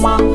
Peace.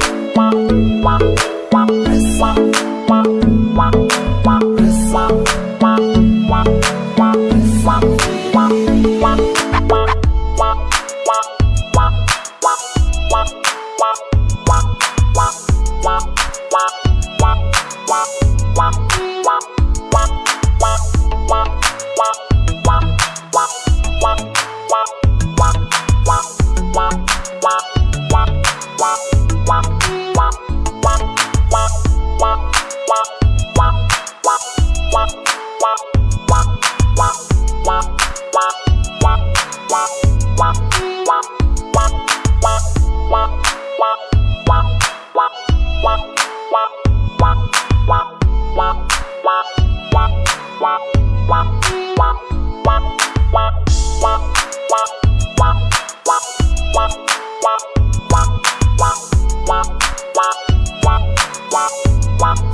Wow.